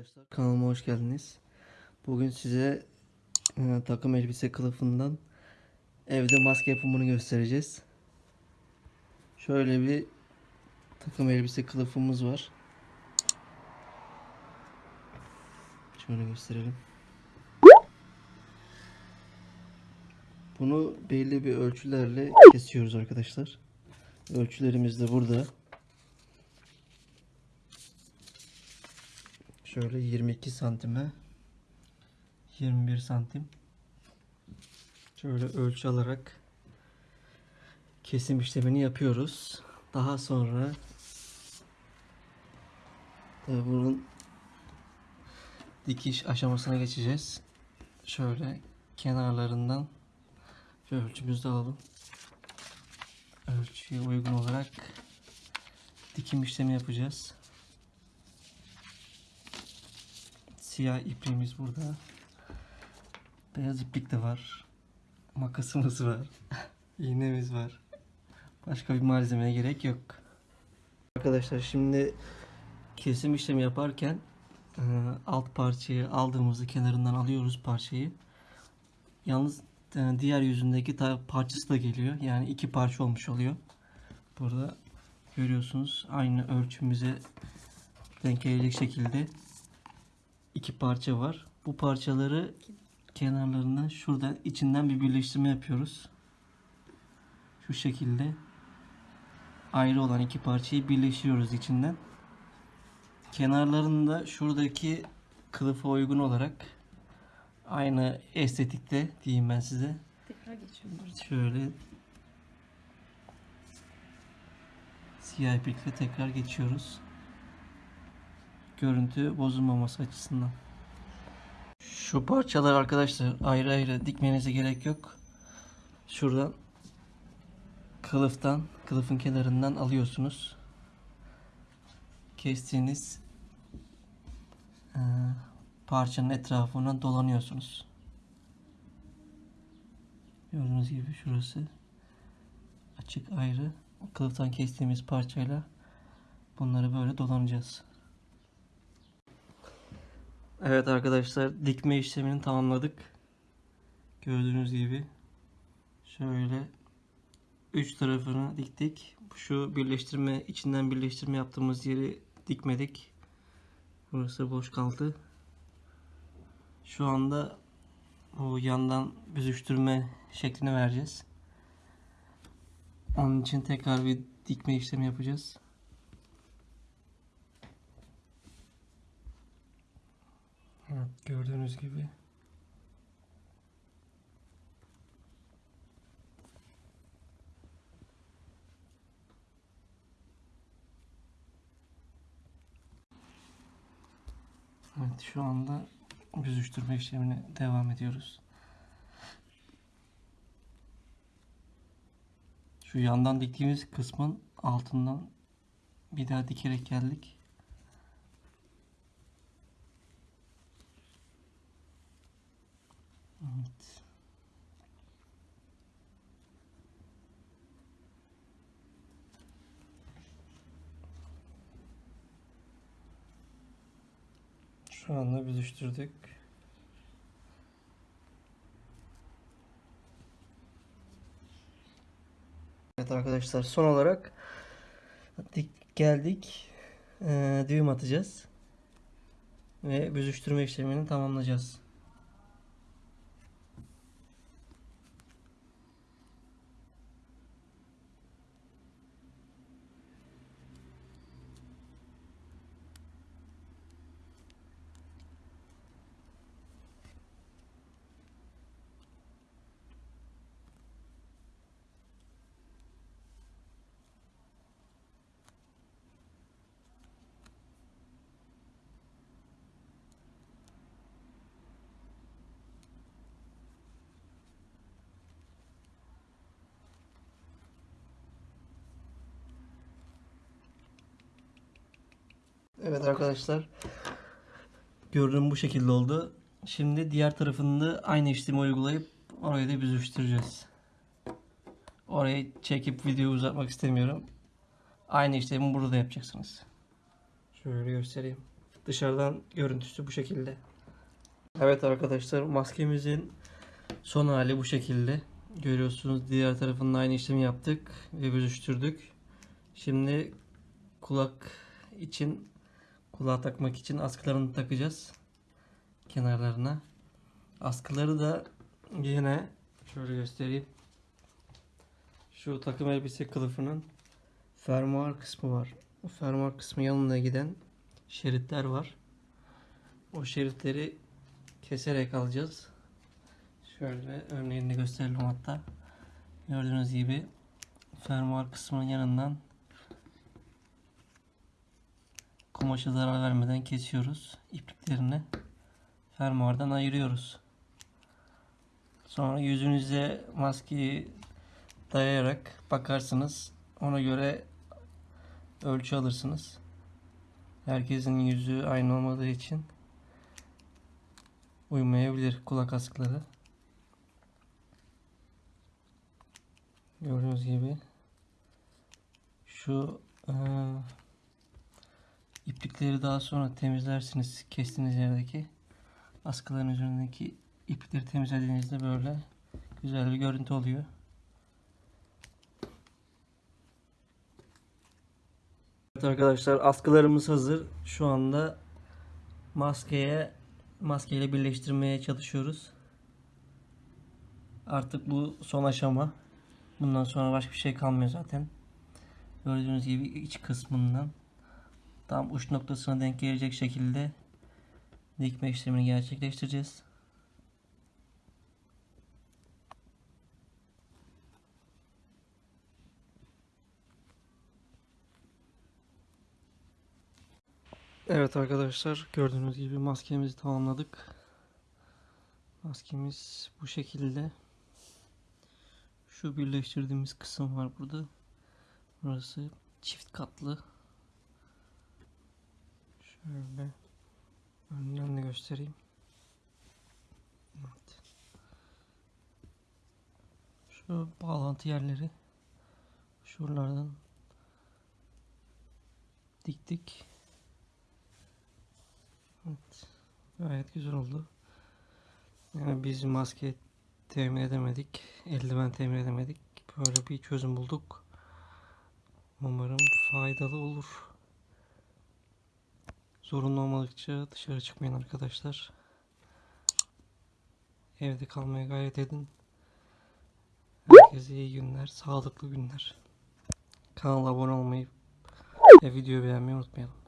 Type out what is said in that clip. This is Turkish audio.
arkadaşlar. Kanalıma hoş geldiniz. Bugün size e, takım elbise kılıfından evde maske yapımını göstereceğiz. Şöyle bir takım elbise kılıfımız var. Şöyle gösterelim. Bunu belli bir ölçülerle kesiyoruz arkadaşlar. Ölçülerimiz de burada. Şöyle 22 santime 21 santim şöyle ölçü alarak kesim işlemini yapıyoruz. Daha sonra tabii bunun dikiş aşamasına geçeceğiz. Şöyle kenarlarından şöyle ölçümüzü alalım. Ölçüye uygun olarak dikim işlemi yapacağız. Siyah ipliğimiz burada. Beyaz iplik de var. Makasımız var. İğnemiz var. Başka bir malzemeye gerek yok. Arkadaşlar şimdi kesim işlemi yaparken e, alt parçayı aldığımızda kenarından alıyoruz parçayı. Yalnız e, diğer yüzündeki parçası da geliyor. Yani iki parça olmuş oluyor. Burada görüyorsunuz aynı ölçümüze denk gelecek şekilde iki parça var. Bu parçaları kenarlarından şuradan içinden bir birleştirme yapıyoruz. Şu şekilde ayrı olan iki parçayı birleştiriyoruz içinden. Kenarlarını da şuradaki kılıfa uygun olarak aynı estetikte diyeyim ben size. Tekrar geçiyorum. Şöyle siyah iplikle tekrar geçiyoruz. Görüntü bozulmaması açısından. Şu parçalar arkadaşlar ayrı ayrı dikmenize gerek yok. Şuradan kılıftan, kılıfın kenarından alıyorsunuz. Kestiğiniz eee, parçanın etrafına dolanıyorsunuz. Gördüğünüz gibi şurası açık ayrı. Kılıftan kestiğimiz parçayla bunları böyle dolanacağız. Evet arkadaşlar dikme işlemini tamamladık. Gördüğünüz gibi şöyle üç tarafını diktik. Şu birleştirme içinden birleştirme yaptığımız yeri dikmedik. Burası boş kaldı. Şu anda bu yandan büzüştürme şeklini vereceğiz. Onun için tekrar bir dikme işlemi yapacağız. Evet, gördüğünüz gibi. Evet, şu anda büzüştürme işlemine devam ediyoruz. Şu yandan diktiğimiz kısmın altından bir daha dikerek geldik. Evet. Şu anda büzüştürdük. Evet arkadaşlar son olarak dik geldik. Ee, düğüm atacağız. Ve büzüştürme işlemini tamamlayacağız. Evet arkadaşlar. Gördüğüm bu şekilde oldu. Şimdi diğer tarafını da aynı işlemi uygulayıp orayı da büzüştüreceğiz. Orayı çekip videoyu uzatmak istemiyorum. Aynı işlemi burada da yapacaksınız. Şöyle göstereyim. Dışarıdan görüntüsü bu şekilde. Evet arkadaşlar maskemizin son hali bu şekilde. Görüyorsunuz diğer tarafının aynı işlemi yaptık ve büzüştürdük. Şimdi kulak için kulağa takmak için askılarını takacağız kenarlarına. Askıları da yine şöyle göstereyim. Şu takım elbise kılıfının fermuar kısmı var. O fermuar kısmı yanına giden şeritler var. O şeritleri keserek alacağız. Şöyle örneğini gösterelim hatta. Gördüğünüz gibi fermuar kısmının yanından kumaşa zarar vermeden kesiyoruz. İpliklerini fermuardan ayırıyoruz. Sonra yüzünüze maskeyi dayayarak bakarsınız. Ona göre ölçü alırsınız. Herkesin yüzü aynı olmadığı için uymayabilir kulak askıları. Gördüğünüz gibi şu iplikleri daha sonra temizlersiniz kestiğiniz yerdeki askıların üzerindeki iplikleri temizlediğinizde böyle güzel bir görüntü oluyor. Evet arkadaşlar askılarımız hazır. Şu anda maskeye maskeyle birleştirmeye çalışıyoruz. Artık bu son aşama. Bundan sonra başka bir şey kalmıyor zaten. Gördüğünüz gibi iç kısmından tam uç noktasına denk gelecek şekilde dikme işlemini gerçekleştireceğiz. Evet arkadaşlar gördüğünüz gibi maskemizi tamamladık. Maskemiz bu şekilde. Şu birleştirdiğimiz kısım var burada. Burası çift katlı. Şöyle önden de göstereyim. Evet. Şu bağlantı yerleri şuralardan diktik. Evet. Gayet güzel oldu. Yani biz maske temin edemedik. Eldiven temin edemedik. Böyle bir çözüm bulduk. Umarım faydalı olur. Zorunlu olmadıkça dışarı çıkmayın arkadaşlar. Evde kalmaya gayret edin. Herkese iyi günler, sağlıklı günler. Kanala abone olmayı ve videoyu beğenmeyi unutmayalım.